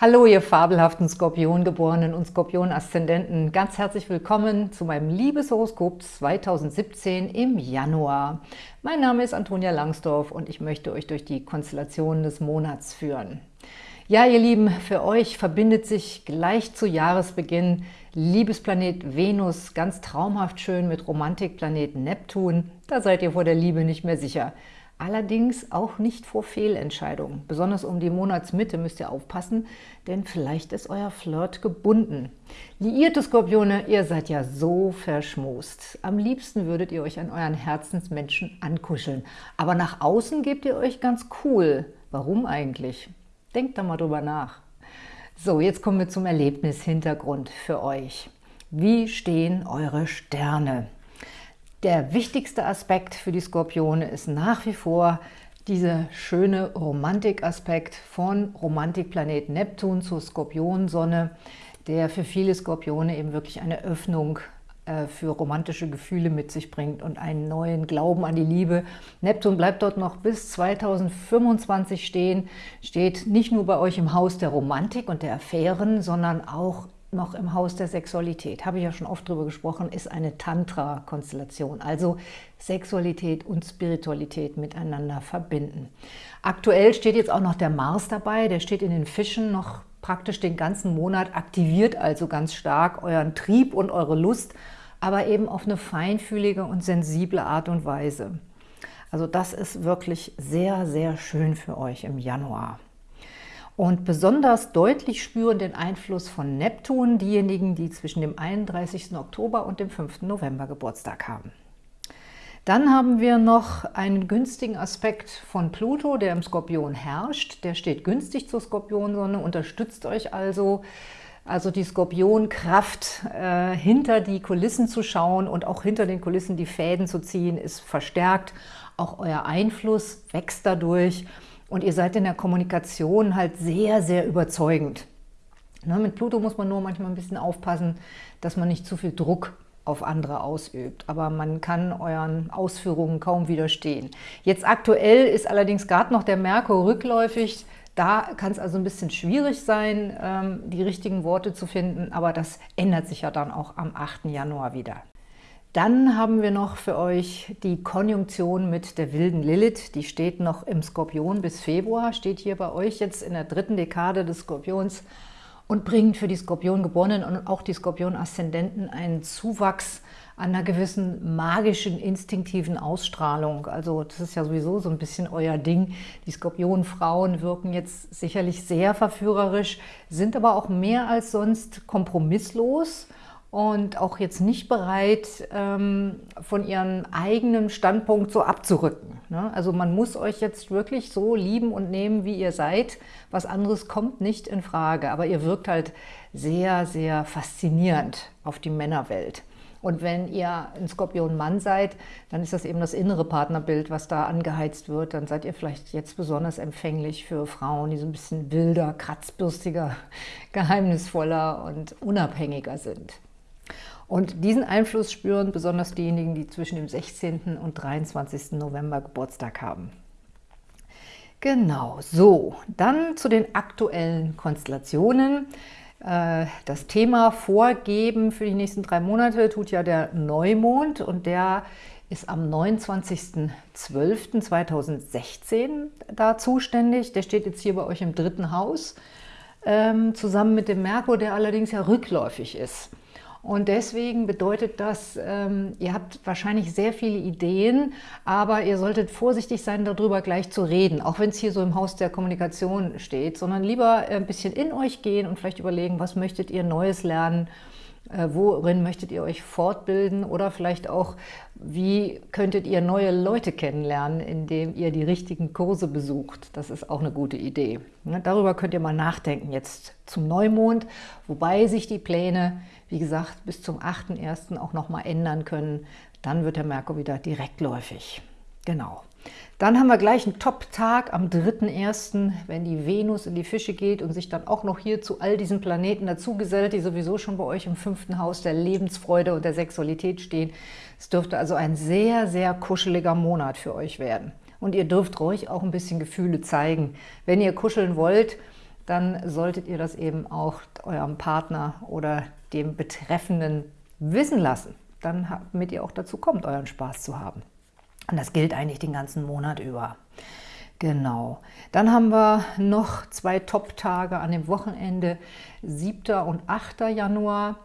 Hallo, ihr fabelhaften Skorpiongeborenen und Skorpion-Aszendenten. Ganz herzlich willkommen zu meinem Liebeshoroskop 2017 im Januar. Mein Name ist Antonia Langsdorf und ich möchte euch durch die Konstellationen des Monats führen. Ja, ihr Lieben, für euch verbindet sich gleich zu Jahresbeginn Liebesplanet Venus ganz traumhaft schön mit Romantikplanet Neptun. Da seid ihr vor der Liebe nicht mehr sicher. Allerdings auch nicht vor Fehlentscheidungen. Besonders um die Monatsmitte müsst ihr aufpassen, denn vielleicht ist euer Flirt gebunden. Liierte Skorpione, ihr seid ja so verschmust. Am liebsten würdet ihr euch an euren Herzensmenschen ankuscheln. Aber nach außen gebt ihr euch ganz cool. Warum eigentlich? Denkt da mal drüber nach. So, jetzt kommen wir zum Erlebnishintergrund für euch. Wie stehen eure Sterne? Der wichtigste Aspekt für die Skorpione ist nach wie vor dieser schöne Romantikaspekt von Romantikplanet Neptun zur Skorpionsonne, der für viele Skorpione eben wirklich eine Öffnung äh, für romantische Gefühle mit sich bringt und einen neuen Glauben an die Liebe. Neptun bleibt dort noch bis 2025 stehen, steht nicht nur bei euch im Haus der Romantik und der Affären, sondern auch noch im Haus der Sexualität, habe ich ja schon oft drüber gesprochen, ist eine Tantra-Konstellation, also Sexualität und Spiritualität miteinander verbinden. Aktuell steht jetzt auch noch der Mars dabei, der steht in den Fischen noch praktisch den ganzen Monat, aktiviert also ganz stark euren Trieb und eure Lust, aber eben auf eine feinfühlige und sensible Art und Weise. Also das ist wirklich sehr, sehr schön für euch im Januar. Und besonders deutlich spüren den Einfluss von Neptun diejenigen, die zwischen dem 31. Oktober und dem 5. November Geburtstag haben. Dann haben wir noch einen günstigen Aspekt von Pluto, der im Skorpion herrscht. Der steht günstig zur Skorpionsonne, unterstützt euch also, also die Skorpionkraft äh, hinter die Kulissen zu schauen und auch hinter den Kulissen die Fäden zu ziehen, ist verstärkt. Auch euer Einfluss wächst dadurch und ihr seid in der Kommunikation halt sehr, sehr überzeugend. Ne, mit Pluto muss man nur manchmal ein bisschen aufpassen, dass man nicht zu viel Druck auf andere ausübt. Aber man kann euren Ausführungen kaum widerstehen. Jetzt aktuell ist allerdings gerade noch der Merkur rückläufig. Da kann es also ein bisschen schwierig sein, ähm, die richtigen Worte zu finden. Aber das ändert sich ja dann auch am 8. Januar wieder. Dann haben wir noch für euch die Konjunktion mit der wilden Lilith. Die steht noch im Skorpion bis Februar, steht hier bei euch jetzt in der dritten Dekade des Skorpions und bringt für die Skorpiongeborenen und auch die Skorpion-Aszendenten einen Zuwachs an einer gewissen magischen, instinktiven Ausstrahlung. Also das ist ja sowieso so ein bisschen euer Ding. Die Skorpionfrauen wirken jetzt sicherlich sehr verführerisch, sind aber auch mehr als sonst kompromisslos und auch jetzt nicht bereit, ähm, von ihrem eigenen Standpunkt so abzurücken. Ne? Also man muss euch jetzt wirklich so lieben und nehmen, wie ihr seid. Was anderes kommt nicht in Frage, aber ihr wirkt halt sehr, sehr faszinierend auf die Männerwelt. Und wenn ihr ein Skorpion-Mann seid, dann ist das eben das innere Partnerbild, was da angeheizt wird. Dann seid ihr vielleicht jetzt besonders empfänglich für Frauen, die so ein bisschen wilder, kratzbürstiger, geheimnisvoller und unabhängiger sind. Und diesen Einfluss spüren besonders diejenigen, die zwischen dem 16. und 23. November Geburtstag haben. Genau, so, dann zu den aktuellen Konstellationen. Äh, das Thema Vorgeben für die nächsten drei Monate tut ja der Neumond und der ist am 29.12.2016 da zuständig. Der steht jetzt hier bei euch im dritten Haus, ähm, zusammen mit dem Merkur, der allerdings ja rückläufig ist. Und deswegen bedeutet das, ähm, ihr habt wahrscheinlich sehr viele Ideen, aber ihr solltet vorsichtig sein, darüber gleich zu reden, auch wenn es hier so im Haus der Kommunikation steht, sondern lieber ein bisschen in euch gehen und vielleicht überlegen, was möchtet ihr Neues lernen, äh, worin möchtet ihr euch fortbilden oder vielleicht auch, wie könntet ihr neue Leute kennenlernen, indem ihr die richtigen Kurse besucht. Das ist auch eine gute Idee. Ne, darüber könnt ihr mal nachdenken jetzt zum Neumond, wobei sich die Pläne wie gesagt, bis zum 8.1. auch nochmal ändern können. Dann wird der Merkur wieder direktläufig. Genau. Dann haben wir gleich einen Top-Tag am 3.1., wenn die Venus in die Fische geht und sich dann auch noch hier zu all diesen Planeten dazugesellt, die sowieso schon bei euch im fünften Haus der Lebensfreude und der Sexualität stehen. Es dürfte also ein sehr, sehr kuscheliger Monat für euch werden. Und ihr dürft ruhig auch ein bisschen Gefühle zeigen. Wenn ihr kuscheln wollt, dann solltet ihr das eben auch eurem Partner oder dem Betreffenden wissen lassen, damit ihr auch dazu kommt, euren Spaß zu haben. Und das gilt eigentlich den ganzen Monat über. Genau. Dann haben wir noch zwei Top-Tage an dem Wochenende, 7. und 8. Januar.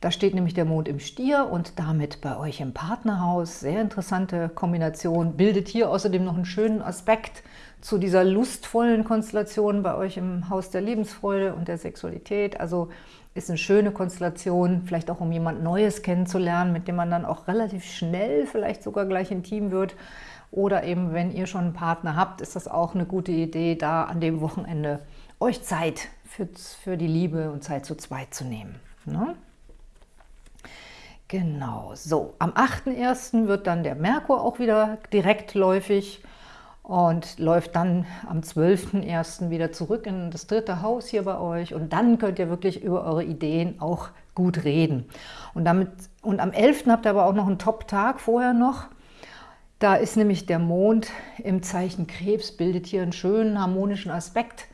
Da steht nämlich der Mond im Stier und damit bei euch im Partnerhaus. Sehr interessante Kombination. Bildet hier außerdem noch einen schönen Aspekt zu dieser lustvollen Konstellation bei euch im Haus der Lebensfreude und der Sexualität. Also ist eine schöne Konstellation, vielleicht auch um jemand Neues kennenzulernen, mit dem man dann auch relativ schnell vielleicht sogar gleich intim wird. Oder eben, wenn ihr schon einen Partner habt, ist das auch eine gute Idee, da an dem Wochenende euch Zeit für, für die Liebe und Zeit zu zweit zu nehmen. Ne? Genau, so. Am 8.1. wird dann der Merkur auch wieder direktläufig und läuft dann am 12.01. wieder zurück in das dritte Haus hier bei euch und dann könnt ihr wirklich über eure Ideen auch gut reden. Und, damit, und am 11. habt ihr aber auch noch einen Top-Tag vorher noch. Da ist nämlich der Mond im Zeichen Krebs, bildet hier einen schönen harmonischen Aspekt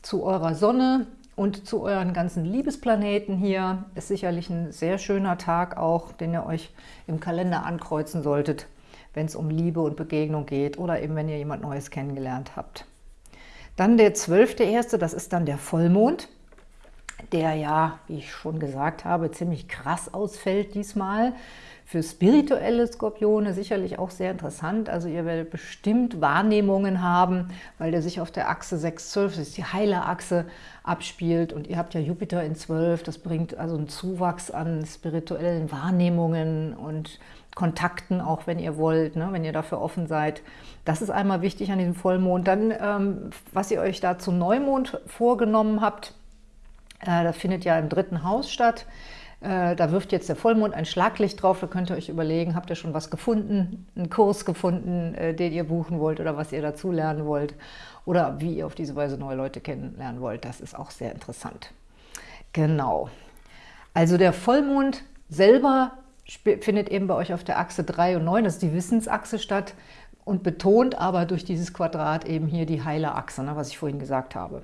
zu eurer Sonne und zu euren ganzen Liebesplaneten hier. Ist sicherlich ein sehr schöner Tag auch, den ihr euch im Kalender ankreuzen solltet, wenn es um Liebe und Begegnung geht oder eben wenn ihr jemand Neues kennengelernt habt. Dann der 12.1., das ist dann der Vollmond, der ja, wie ich schon gesagt habe, ziemlich krass ausfällt diesmal. Für spirituelle Skorpione sicherlich auch sehr interessant. Also ihr werdet bestimmt Wahrnehmungen haben, weil der sich auf der Achse 6-12, das ist die Heilerachse, abspielt. Und ihr habt ja Jupiter in 12, das bringt also einen Zuwachs an spirituellen Wahrnehmungen und Kontakten, auch wenn ihr wollt, ne, wenn ihr dafür offen seid. Das ist einmal wichtig an diesem Vollmond. Dann, ähm, was ihr euch da zum Neumond vorgenommen habt, äh, das findet ja im dritten Haus statt. Äh, da wirft jetzt der Vollmond ein Schlaglicht drauf, da könnt ihr euch überlegen, habt ihr schon was gefunden, einen Kurs gefunden, äh, den ihr buchen wollt oder was ihr dazu lernen wollt oder wie ihr auf diese Weise neue Leute kennenlernen wollt. Das ist auch sehr interessant. Genau. Also der Vollmond selber findet eben bei euch auf der Achse 3 und 9, das ist die Wissensachse statt und betont aber durch dieses Quadrat eben hier die Heilerachse, ne, was ich vorhin gesagt habe.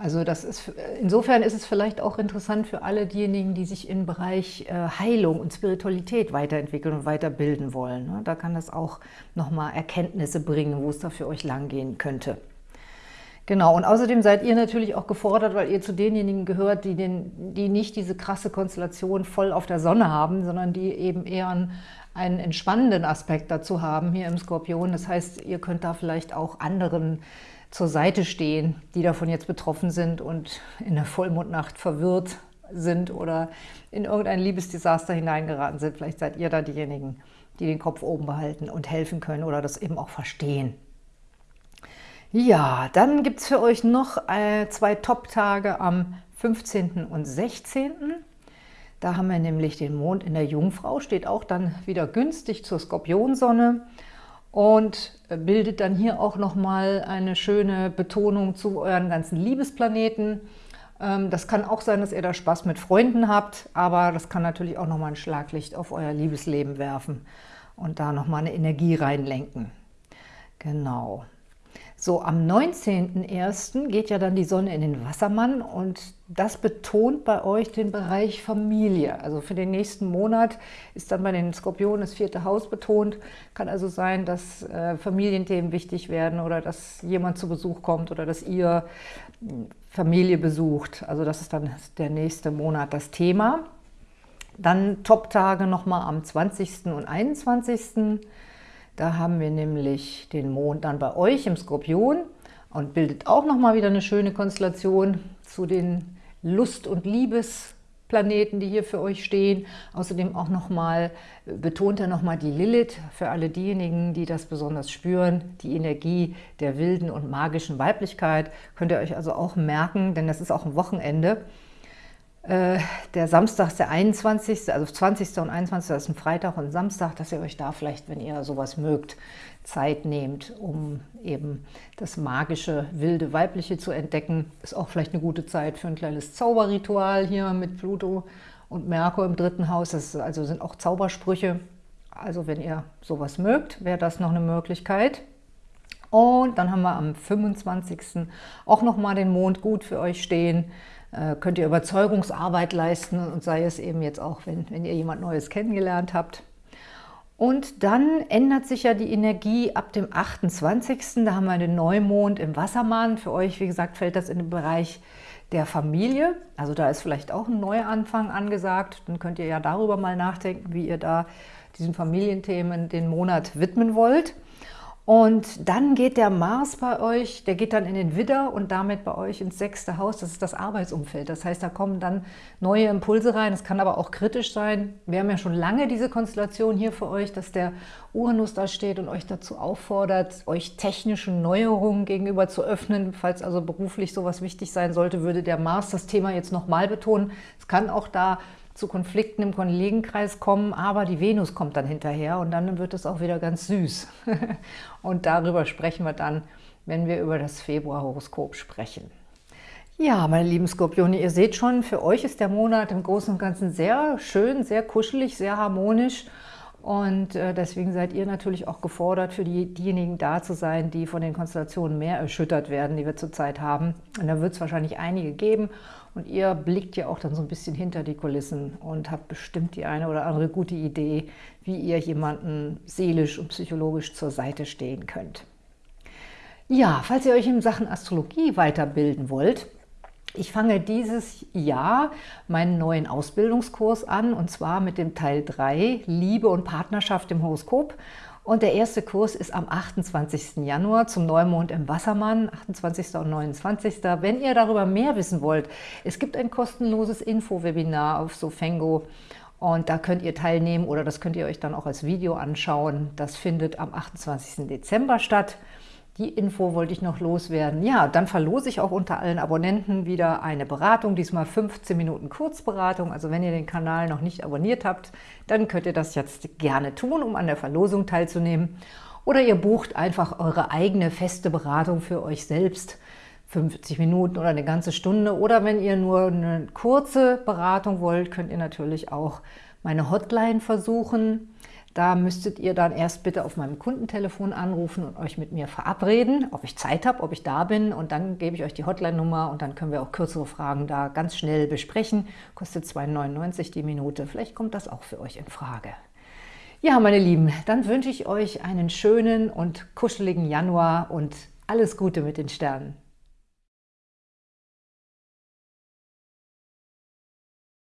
Also das ist, insofern ist es vielleicht auch interessant für alle diejenigen, die sich im Bereich äh, Heilung und Spiritualität weiterentwickeln und weiterbilden wollen. Ne? Da kann das auch nochmal Erkenntnisse bringen, wo es da für euch langgehen könnte. Genau, und außerdem seid ihr natürlich auch gefordert, weil ihr zu denjenigen gehört, die, den, die nicht diese krasse Konstellation voll auf der Sonne haben, sondern die eben eher einen, einen entspannenden Aspekt dazu haben hier im Skorpion. Das heißt, ihr könnt da vielleicht auch anderen zur Seite stehen, die davon jetzt betroffen sind und in der Vollmondnacht verwirrt sind oder in irgendein Liebesdesaster hineingeraten sind. Vielleicht seid ihr da diejenigen, die den Kopf oben behalten und helfen können oder das eben auch verstehen. Ja, dann gibt es für euch noch äh, zwei Top-Tage am 15. und 16. Da haben wir nämlich den Mond in der Jungfrau, steht auch dann wieder günstig zur Skorpionsonne und bildet dann hier auch nochmal eine schöne Betonung zu euren ganzen Liebesplaneten. Ähm, das kann auch sein, dass ihr da Spaß mit Freunden habt, aber das kann natürlich auch nochmal ein Schlaglicht auf euer Liebesleben werfen und da nochmal eine Energie reinlenken. Genau. So, am 19.01. geht ja dann die Sonne in den Wassermann und das betont bei euch den Bereich Familie. Also für den nächsten Monat ist dann bei den Skorpionen das vierte Haus betont. Kann also sein, dass äh, Familienthemen wichtig werden oder dass jemand zu Besuch kommt oder dass ihr hm, Familie besucht. Also das ist dann der nächste Monat das Thema. Dann Top-Tage nochmal am 20. und 21. Da haben wir nämlich den Mond dann bei euch im Skorpion und bildet auch nochmal wieder eine schöne Konstellation zu den Lust- und Liebesplaneten, die hier für euch stehen. Außerdem auch nochmal, betont er nochmal die Lilith für alle diejenigen, die das besonders spüren, die Energie der wilden und magischen Weiblichkeit. Könnt ihr euch also auch merken, denn das ist auch ein Wochenende. Äh, der Samstag der 21., also 20. und 21. das ist ein Freitag und Samstag, dass ihr euch da vielleicht, wenn ihr sowas mögt, Zeit nehmt, um eben das magische, wilde, weibliche zu entdecken. Ist auch vielleicht eine gute Zeit für ein kleines Zauberritual hier mit Pluto und Merkur im dritten Haus. Das also sind auch Zaubersprüche. Also wenn ihr sowas mögt, wäre das noch eine Möglichkeit. Und dann haben wir am 25. auch nochmal den Mond gut für euch stehen. Äh, könnt ihr Überzeugungsarbeit leisten und sei es eben jetzt auch, wenn, wenn ihr jemand Neues kennengelernt habt. Und dann ändert sich ja die Energie ab dem 28. Da haben wir den Neumond im Wassermann. Für euch, wie gesagt, fällt das in den Bereich der Familie. Also da ist vielleicht auch ein Neuanfang angesagt. Dann könnt ihr ja darüber mal nachdenken, wie ihr da diesen Familienthemen den Monat widmen wollt. Und dann geht der Mars bei euch, der geht dann in den Widder und damit bei euch ins sechste Haus. Das ist das Arbeitsumfeld. Das heißt, da kommen dann neue Impulse rein. Es kann aber auch kritisch sein. Wir haben ja schon lange diese Konstellation hier für euch, dass der Uranus da steht und euch dazu auffordert, euch technischen Neuerungen gegenüber zu öffnen. Falls also beruflich sowas wichtig sein sollte, würde der Mars das Thema jetzt nochmal betonen. Es kann auch da zu Konflikten im Kollegenkreis kommen, aber die Venus kommt dann hinterher und dann wird es auch wieder ganz süß. und darüber sprechen wir dann, wenn wir über das Februarhoroskop sprechen. Ja, meine lieben Skorpione, ihr seht schon, für euch ist der Monat im Großen und Ganzen sehr schön, sehr kuschelig, sehr harmonisch und äh, deswegen seid ihr natürlich auch gefordert, für die, diejenigen da zu sein, die von den Konstellationen mehr erschüttert werden, die wir zurzeit haben. Und da wird es wahrscheinlich einige geben. Und ihr blickt ja auch dann so ein bisschen hinter die Kulissen und habt bestimmt die eine oder andere gute Idee, wie ihr jemanden seelisch und psychologisch zur Seite stehen könnt. Ja, falls ihr euch in Sachen Astrologie weiterbilden wollt, ich fange dieses Jahr meinen neuen Ausbildungskurs an, und zwar mit dem Teil 3, Liebe und Partnerschaft im Horoskop. Und der erste Kurs ist am 28. Januar zum Neumond im Wassermann, 28. und 29. Wenn ihr darüber mehr wissen wollt, es gibt ein kostenloses Info-Webinar auf Sofengo und da könnt ihr teilnehmen oder das könnt ihr euch dann auch als Video anschauen. Das findet am 28. Dezember statt. Die Info wollte ich noch loswerden. Ja, dann verlose ich auch unter allen Abonnenten wieder eine Beratung, diesmal 15 Minuten Kurzberatung. Also wenn ihr den Kanal noch nicht abonniert habt, dann könnt ihr das jetzt gerne tun, um an der Verlosung teilzunehmen. Oder ihr bucht einfach eure eigene feste Beratung für euch selbst, 50 Minuten oder eine ganze Stunde. Oder wenn ihr nur eine kurze Beratung wollt, könnt ihr natürlich auch meine Hotline versuchen. Da müsstet ihr dann erst bitte auf meinem Kundentelefon anrufen und euch mit mir verabreden, ob ich Zeit habe, ob ich da bin und dann gebe ich euch die Hotline-Nummer und dann können wir auch kürzere Fragen da ganz schnell besprechen. Kostet 2,99 die Minute. Vielleicht kommt das auch für euch in Frage. Ja, meine Lieben, dann wünsche ich euch einen schönen und kuscheligen Januar und alles Gute mit den Sternen.